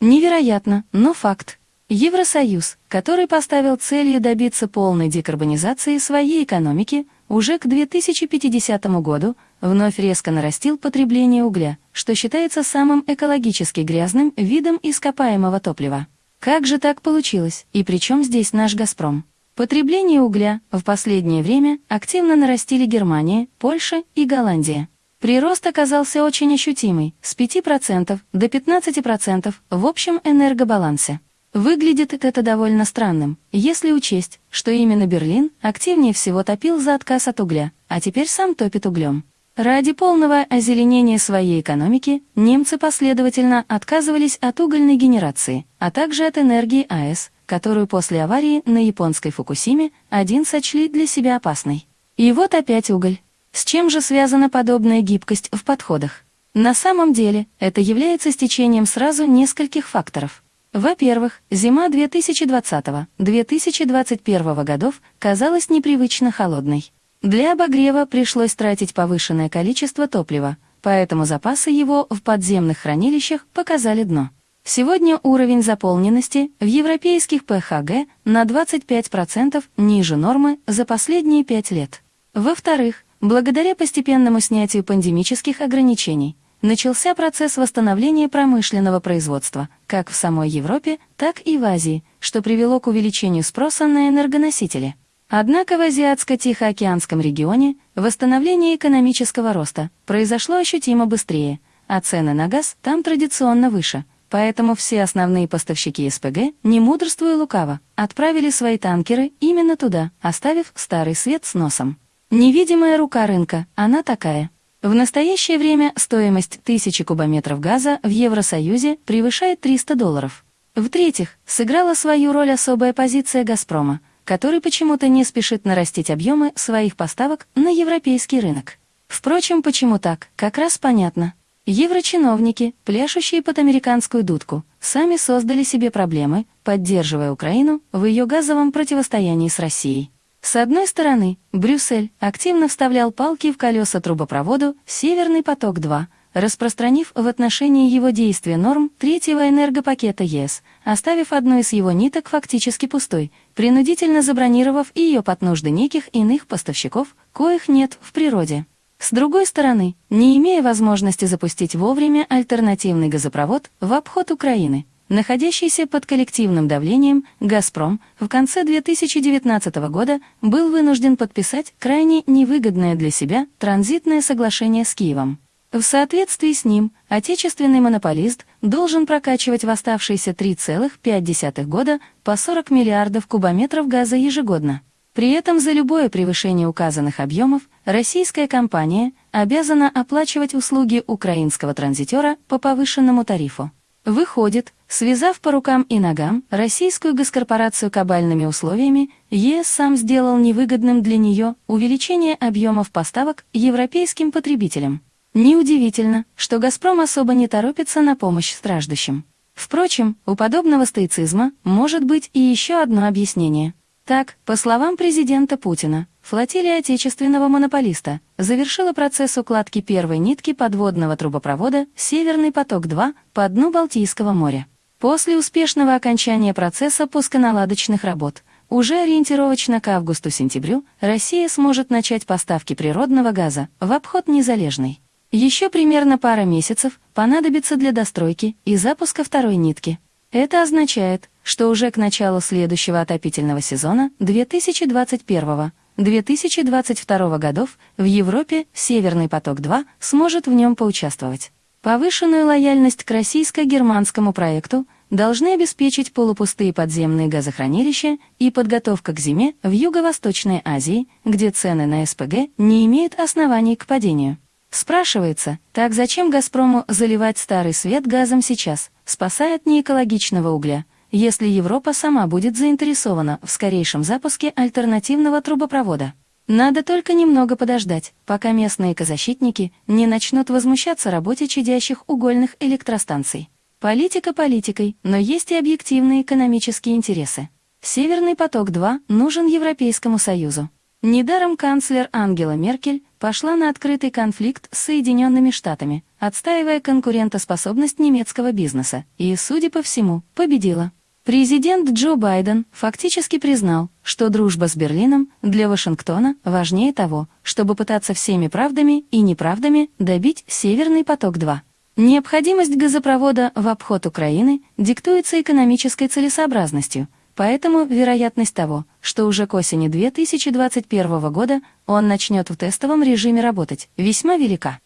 Невероятно, но факт. Евросоюз, который поставил целью добиться полной декарбонизации своей экономики, уже к 2050 году вновь резко нарастил потребление угля, что считается самым экологически грязным видом ископаемого топлива. Как же так получилось, и при чем здесь наш «Газпром»? Потребление угля в последнее время активно нарастили Германия, Польша и Голландия. Прирост оказался очень ощутимый, с 5% до 15% в общем энергобалансе. Выглядит это довольно странным, если учесть, что именно Берлин активнее всего топил за отказ от угля, а теперь сам топит углем. Ради полного озеленения своей экономики немцы последовательно отказывались от угольной генерации, а также от энергии АЭС, которую после аварии на японской Фукусиме один сочли для себя опасной. И вот опять уголь. С чем же связана подобная гибкость в подходах? На самом деле, это является стечением сразу нескольких факторов – во-первых, зима 2020-2021 годов казалась непривычно холодной. Для обогрева пришлось тратить повышенное количество топлива, поэтому запасы его в подземных хранилищах показали дно. Сегодня уровень заполненности в европейских ПХГ на 25% ниже нормы за последние пять лет. Во-вторых, благодаря постепенному снятию пандемических ограничений, начался процесс восстановления промышленного производства, как в самой Европе, так и в Азии, что привело к увеличению спроса на энергоносители. Однако в Азиатско-Тихоокеанском регионе восстановление экономического роста произошло ощутимо быстрее, а цены на газ там традиционно выше, поэтому все основные поставщики СПГ, не мудрствуя лукаво, отправили свои танкеры именно туда, оставив старый свет с носом. Невидимая рука рынка, она такая – в настоящее время стоимость тысячи кубометров газа в Евросоюзе превышает 300 долларов. В-третьих, сыграла свою роль особая позиция «Газпрома», который почему-то не спешит нарастить объемы своих поставок на европейский рынок. Впрочем, почему так, как раз понятно. Еврочиновники, пляшущие под американскую дудку, сами создали себе проблемы, поддерживая Украину в ее газовом противостоянии с Россией. С одной стороны, Брюссель активно вставлял палки в колеса трубопроводу «Северный поток-2», распространив в отношении его действия норм третьего энергопакета ЕС, оставив одну из его ниток фактически пустой, принудительно забронировав ее под нужды неких иных поставщиков, коих нет в природе. С другой стороны, не имея возможности запустить вовремя альтернативный газопровод в обход Украины, находящийся под коллективным давлением, «Газпром» в конце 2019 года был вынужден подписать крайне невыгодное для себя транзитное соглашение с Киевом. В соответствии с ним, отечественный монополист должен прокачивать в оставшиеся 3,5 года по 40 миллиардов кубометров газа ежегодно. При этом за любое превышение указанных объемов российская компания обязана оплачивать услуги украинского транзитера по повышенному тарифу. Выходит, связав по рукам и ногам российскую госкорпорацию кабальными условиями, ЕС сам сделал невыгодным для нее увеличение объемов поставок европейским потребителям. Неудивительно, что «Газпром» особо не торопится на помощь страждущим. Впрочем, у подобного стоицизма может быть и еще одно объяснение – так, по словам президента Путина, флотилия отечественного монополиста завершила процесс укладки первой нитки подводного трубопровода «Северный поток-2» по дну Балтийского моря. После успешного окончания процесса пусконаладочных работ уже ориентировочно к августу-сентябрю Россия сможет начать поставки природного газа в обход незалежной. Еще примерно пара месяцев понадобится для достройки и запуска второй нитки. Это означает, что уже к началу следующего отопительного сезона 2021-2022 годов в Европе «Северный поток-2» сможет в нем поучаствовать. Повышенную лояльность к российско-германскому проекту должны обеспечить полупустые подземные газохранилища и подготовка к зиме в Юго-Восточной Азии, где цены на СПГ не имеют оснований к падению. Спрашивается, так зачем «Газпрому» заливать старый свет газом сейчас, спасая от неэкологичного угля, если Европа сама будет заинтересована в скорейшем запуске альтернативного трубопровода? Надо только немного подождать, пока местные экозащитники не начнут возмущаться работе чадящих угольных электростанций. Политика политикой, но есть и объективные экономические интересы. Северный поток-2 нужен Европейскому Союзу. Недаром канцлер Ангела Меркель пошла на открытый конфликт с Соединенными Штатами, отстаивая конкурентоспособность немецкого бизнеса, и, судя по всему, победила. Президент Джо Байден фактически признал, что дружба с Берлином для Вашингтона важнее того, чтобы пытаться всеми правдами и неправдами добить «Северный поток-2». Необходимость газопровода в обход Украины диктуется экономической целесообразностью, поэтому вероятность того, что уже к осени 2021 года он начнет в тестовом режиме работать, весьма велика.